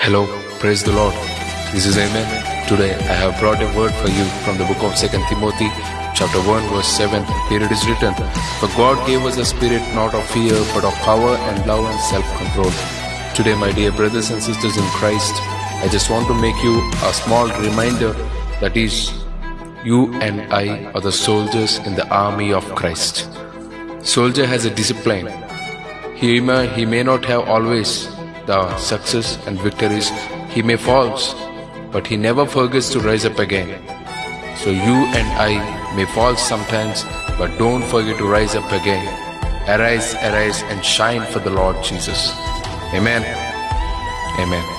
Hello, praise the Lord. This is Amen. Today I have brought a word for you from the book of 2 Timothy, chapter 1, verse 7. Here it is written, For God gave us a spirit not of fear, but of power and love and self-control. Today, my dear brothers and sisters in Christ, I just want to make you a small reminder that is, you and I are the soldiers in the army of Christ. Soldier has a discipline. He may, he may not have always the success and victories. He may fall, but he never forgets to rise up again. So you and I may fall sometimes, but don't forget to rise up again. Arise, arise, and shine for the Lord Jesus. Amen. Amen.